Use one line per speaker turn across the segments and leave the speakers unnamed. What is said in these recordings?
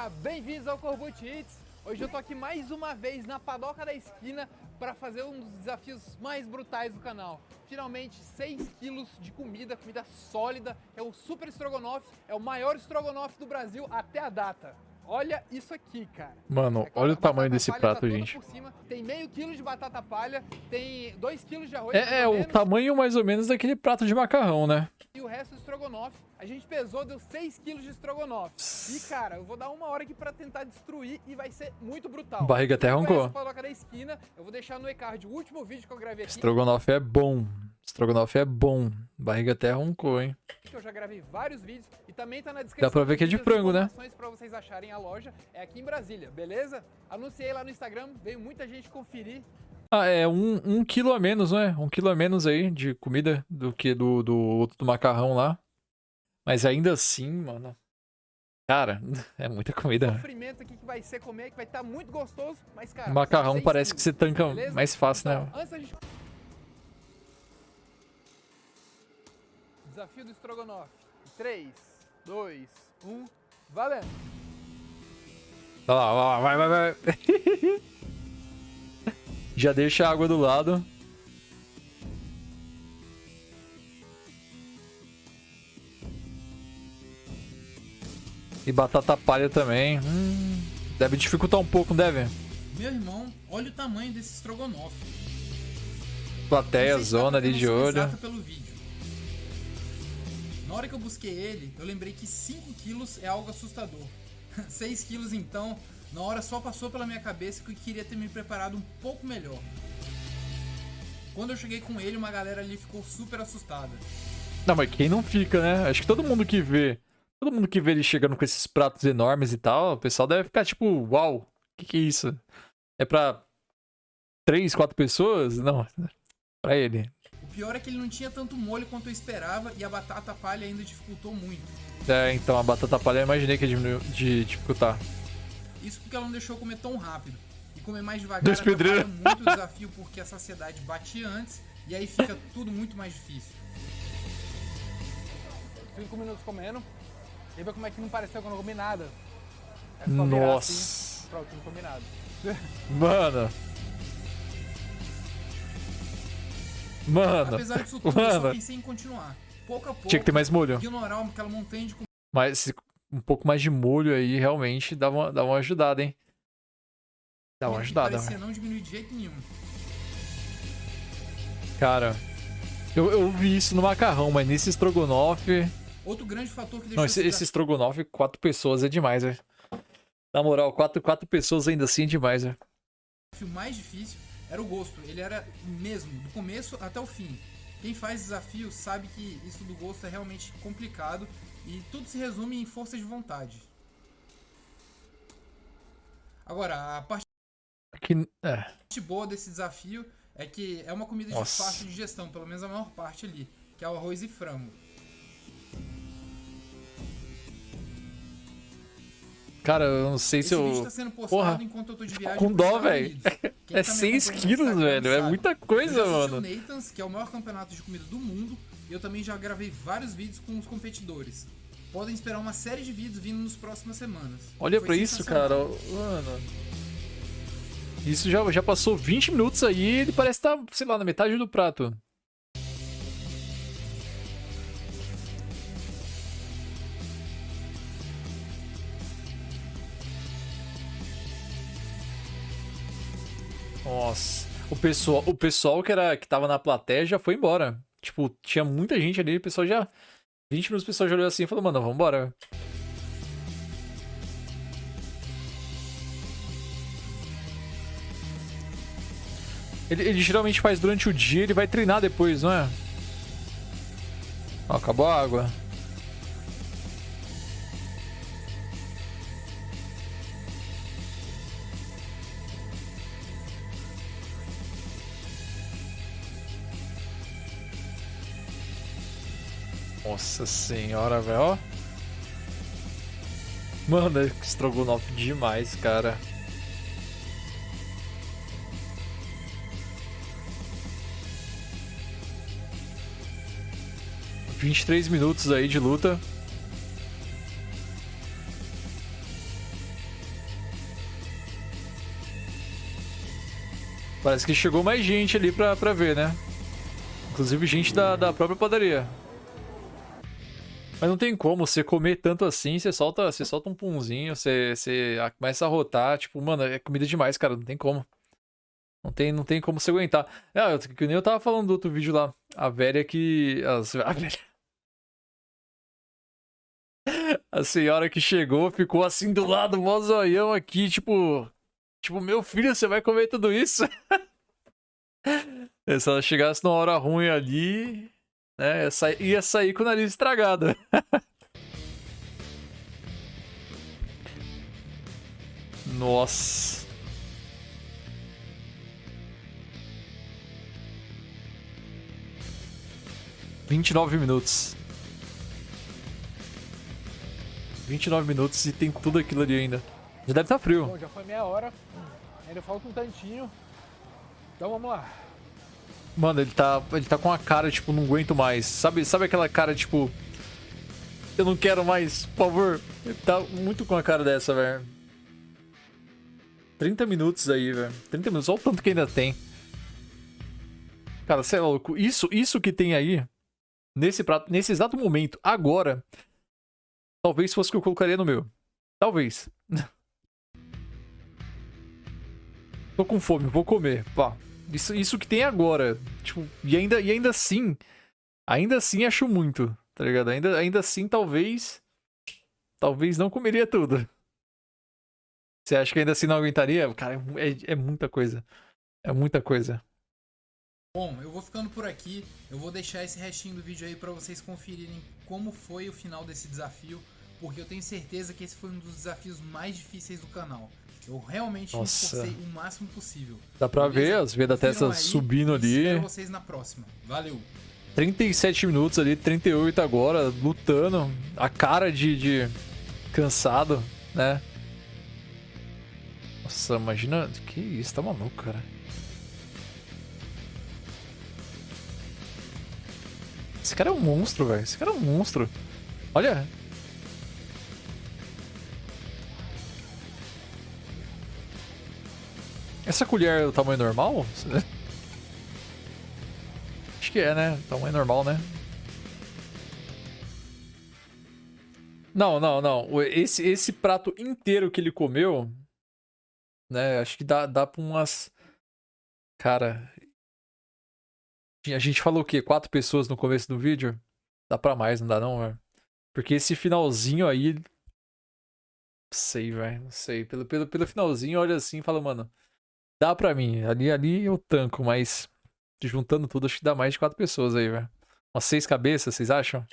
galera, bem-vindos ao Corbut Hits. Hoje eu tô aqui mais uma vez na padoca da esquina para fazer um dos desafios mais brutais do canal. Finalmente 6 quilos de comida, comida sólida, é o Super Strogonoff, é o maior Strogonoff do Brasil até a data. Olha isso aqui, cara.
Mano, olha o tamanho desse
palha
prato,
tá
gente.
tem meio quilo de batata palha, tem 2 quilos de arroz.
É, é o
menos,
tamanho mais ou menos daquele prato de macarrão, né?
O resto do estrogonofe, a gente pesou, deu 6 quilos de estrogonofe. E cara, eu vou dar uma hora aqui pra tentar destruir e vai ser muito brutal.
Barriga até arrancou.
da esquina, eu vou deixar no e-card o último vídeo que eu gravei aqui,
Estrogonofe é bom. Estrogonofe é bom. Barriga até roncou, hein?
eu já gravei vários vídeos e também tá na descrição.
Dá pra ver que é de frango, né?
Pra vocês acharem a loja, é aqui em Brasília, beleza? Anunciei lá no Instagram, veio muita gente conferir.
Ah, é um, um quilo a menos, né? Um quilo a menos aí de comida do que do, do outro do macarrão lá. Mas ainda assim, mano. Cara, é muita comida.
Sofrimento aqui que vai ser comer, que vai estar muito gostoso, mas cara...
O macarrão parece que você tanca
beleza?
mais fácil, né?
Então, antes da gente... Desafio do estrogonofe. 3, 2, 1, valendo!
Vai lá, vai lá, vai, vai, vai. Já deixa a água do lado. E batata palha também. Hum, deve dificultar um pouco, deve?
Meu irmão, olha o tamanho desse estrogonofe.
Plateia, zona ali de olho.
pelo vídeo. Na hora que eu busquei ele, eu lembrei que 5 quilos é algo assustador. 6 quilos então, na hora só passou pela minha cabeça que eu queria ter me preparado um pouco melhor. Quando eu cheguei com ele, uma galera ali ficou super assustada.
Não, mas quem não fica, né? Acho que todo mundo que vê. Todo mundo que vê ele chegando com esses pratos enormes e tal, o pessoal deve ficar tipo, uau, o que, que é isso? É pra três, quatro pessoas? Não, pra ele.
O pior é que ele não tinha tanto molho quanto eu esperava e a batata palha ainda dificultou muito.
É, então a batata palha eu imaginei que ia diminuir de dificultar.
Isso porque ela não deixou eu comer tão rápido. E comer mais devagar
Dois
atrapalha muito o desafio porque a saciedade bate antes e aí fica tudo muito mais difícil.
5 minutos comendo. E ver como é que não pareceu que eu não comi nada. É só assim,
Nossa.
pronto, não comi nada.
Mano. Mano.
Apesar disso tudo, eu
Mano.
só pensei em continuar. Pouco a pouco,
Tinha que ter mais molho.
ignorar aquela montanha de comida
Mas se- um pouco mais de molho aí realmente dá uma, dá uma ajudada, hein? Dá uma ajudada,
parecia não diminuir de jeito nenhum.
Cara, eu, eu vi isso no macarrão, mas nesse estrogonofe.
Outro grande fator que deixou
Não, esse, esse estrogonofe, quatro pessoas é demais, velho. Na moral, quatro, quatro pessoas ainda assim é demais, velho.
desafio mais difícil era o gosto. Ele era mesmo, do começo até o fim. Quem faz desafio sabe que isso do gosto é realmente complicado e tudo se resume em força de vontade. Agora, a parte
Que, é,
parte boa desse desafio é que é uma comida
Nossa.
de fácil digestão, pelo menos a maior parte ali, que é o arroz e frango.
cara, eu não sei se
Esse vídeo
eu.
tá sendo
Porra,
enquanto eu tô de
fico
viagem
com dó,
Estados
velho.
Unidos. Quem
É
tá me
6
acompanhando no
quilos, velho. É muita coisa, mano.
o Nathan's, que é o maior campeonato de comida do mundo, e eu também já gravei vários vídeos com os competidores. Podem esperar uma série de vídeos vindo nas próximas semanas.
Olha pra isso, cara. Mano. Isso já, já passou 20 minutos aí e ele parece estar, sei lá, na metade do prato. Nossa. O pessoal, o pessoal que, era, que tava na plateia já foi embora. Tipo, tinha muita gente ali, o pessoal já. 20 minutos o pessoal já olhou assim e falou, mano, vambora. Ele, ele geralmente faz durante o dia, ele vai treinar depois, não é? Ó, acabou a água. Nossa senhora, velho. Mano, é estrogonofe demais, cara. Vinte e três minutos aí de luta. Parece que chegou mais gente ali pra, pra ver, né? Inclusive gente da, da própria padaria. Mas não tem como você comer tanto assim, você solta, você solta um punzinho, você, você começa a rotar, tipo, mano, é comida demais, cara, não tem como. Não tem, não tem como você aguentar. É, que nem eu tava falando do outro vídeo lá, a velha que... A velha... A senhora que chegou ficou assim do lado, mó zoião aqui, tipo... Tipo, meu filho, você vai comer tudo isso? Se ela chegasse numa hora ruim ali, né, ia sair, ia sair com o nariz estragado. Nossa. Vinte e nove minutos. Vinte e nove minutos e tem tudo aquilo ali ainda. Já deve estar tá frio.
Bom, já foi meia hora. Ainda falta um tantinho. Então vamos lá.
Mano, ele tá, ele tá com a cara, tipo, não aguento mais. Sabe, sabe aquela cara, tipo... Eu não quero mais, por favor. Ele tá muito com a cara dessa, velho. 30 minutos aí, velho. 30 minutos, olha o tanto que ainda tem. Cara, você é louco. Isso, isso que tem aí, nesse prato, nesse exato momento, agora, talvez fosse o que eu colocaria no meu. Talvez. Tô com fome, vou comer. Pá. Isso, isso que tem agora. Tipo, e ainda, e ainda assim. Ainda assim acho muito, tá ligado? Ainda, ainda assim, talvez. Talvez não comeria tudo. Você acha que ainda assim não aguentaria? Cara, é, é muita coisa. É muita coisa.
Bom, eu vou ficando por aqui. Eu vou deixar esse restinho do vídeo aí para vocês conferirem como foi o final desse desafio, porque eu tenho certeza que esse foi um dos desafios mais difíceis do canal. Eu realmente Nossa. me esforcei o máximo possível.
Dá pra Beleza? ver as veias da testa subindo ali.
Espero vocês na próxima. Valeu.
37 minutos ali, 38 agora, lutando. A cara de, de cansado, né? Nossa, imagina. Que isso, tá maluco, cara. Esse cara é um monstro, velho. Esse cara é um monstro. Olha, Essa colher é o tamanho normal? Acho que é, né? Tamanho normal, né? Não, não, não. Esse, esse prato inteiro que ele comeu, né? Acho que dá, dá pra umas... Cara... A gente falou o quê? Quatro pessoas no começo do vídeo? Dá pra mais, não dá não, velho? Porque esse finalzinho aí... Não sei, velho. Não sei. Pelo, pelo, pelo finalzinho, olha assim e fala, mano... Dá pra mim. Ali, ali eu tanco, mas juntando tudo, acho que dá mais de quatro pessoas aí, velho. Umas seis cabeças, vocês acham?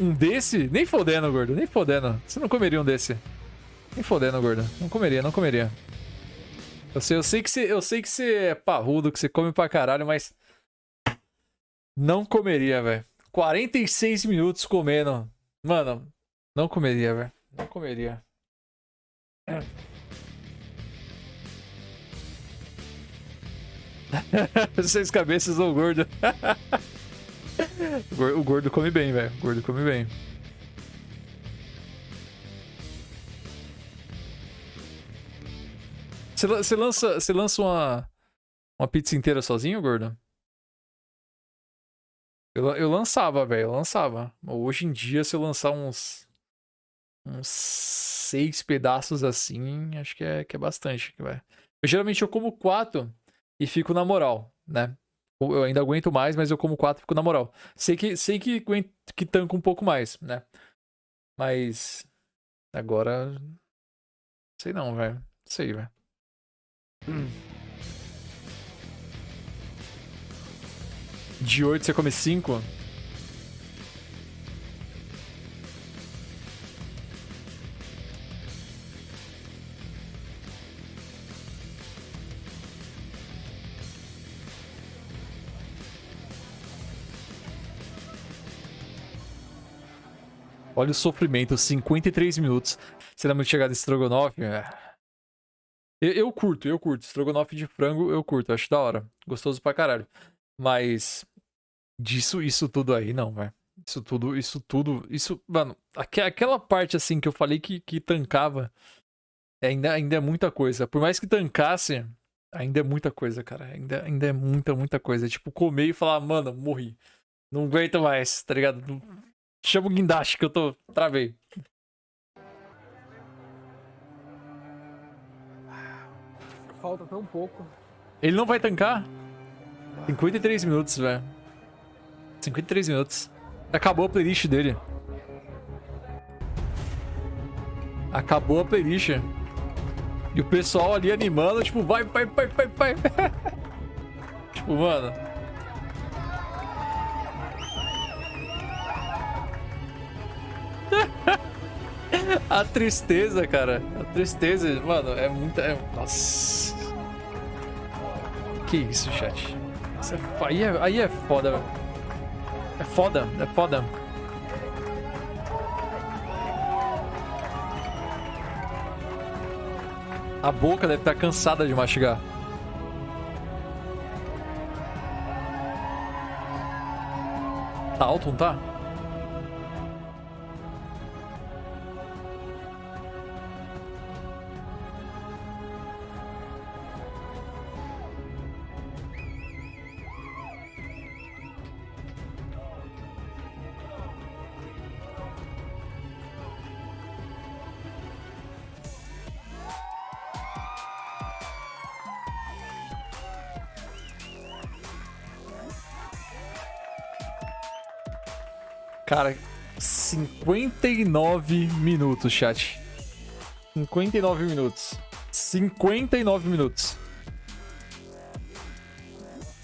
Um desse? Nem fodendo, gordo. Nem fodendo. Você não comeria um desse. Nem fodendo, gordo. Não comeria, não comeria. Eu sei, eu sei que você, eu sei que você é parrudo, que você come pra caralho, mas não comeria, velho. 46 minutos comendo. Mano, não comeria, velho. Não comeria. Seis cabeças ou gordo. o gordo come bem, velho. O gordo come bem. Você lança, você lança uma, uma pizza inteira sozinho, gordo? Eu, eu lançava, velho, eu lançava. Hoje em dia, se eu lançar uns. uns seis pedaços assim, acho que é, que é bastante, velho. Eu geralmente eu como quatro e fico na moral, né? Eu ainda aguento mais, mas eu como quatro e fico na moral. Sei que, sei que, que tanco um pouco mais, né? Mas. Agora. Sei não, velho. Sei, velho. Hum. De 8 você come 5? Olha o sofrimento, 53 minutos. Será muito chegada em Strogonoff? É. Eu, eu, curto, eu curto. Strogonoff de frango, eu curto. Acho da hora. Gostoso pra caralho. Mas disso, isso tudo aí, não, velho. Isso tudo, isso tudo, isso, mano, aque- aquela parte assim que eu falei que, que tancava, é ainda, ainda é muita coisa. Por mais que tancasse, ainda é muita coisa, cara. Ainda, ainda é muita, muita coisa. Tipo, comer e falar, mano, morri. Não aguento mais, tá ligado? Não- Chama o guindaste que eu tô. Travei.
Falta tão pouco.
Ele não vai tancar? 53 minutos, velho. 53 minutos. Acabou a playlist dele. Acabou a playlist. E o pessoal ali animando, tipo, vai, vai, vai, vai, vai. tipo, mano. a tristeza, cara. A tristeza, mano, é muita. É... Nossa. Que isso, chat. Isso é aí, é, aí é foda, velho. É foda, é foda. A boca deve estar cansada de mastigar. Tá alto, não tá? Cara, 59 minutos, chat. 59 minutos. 59 minutos.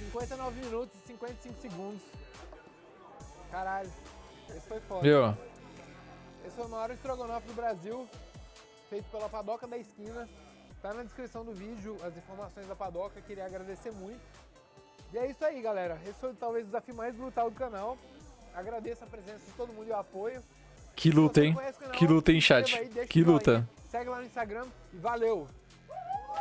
59 minutos e 55 segundos. Caralho, esse foi foda.
Viu?
Esse foi o maior estrogonofe do Brasil, feito pela Padoca da Esquina. Tá na descrição do vídeo as informações da Padoca, queria agradecer muito. E é isso aí, galera. Esse foi talvez o desafio mais brutal do canal. Agradeço a presença de todo mundo e o apoio.
Que luta, hein? Que luta, hein, chat? Que luta.
Segue lá no Instagram e valeu!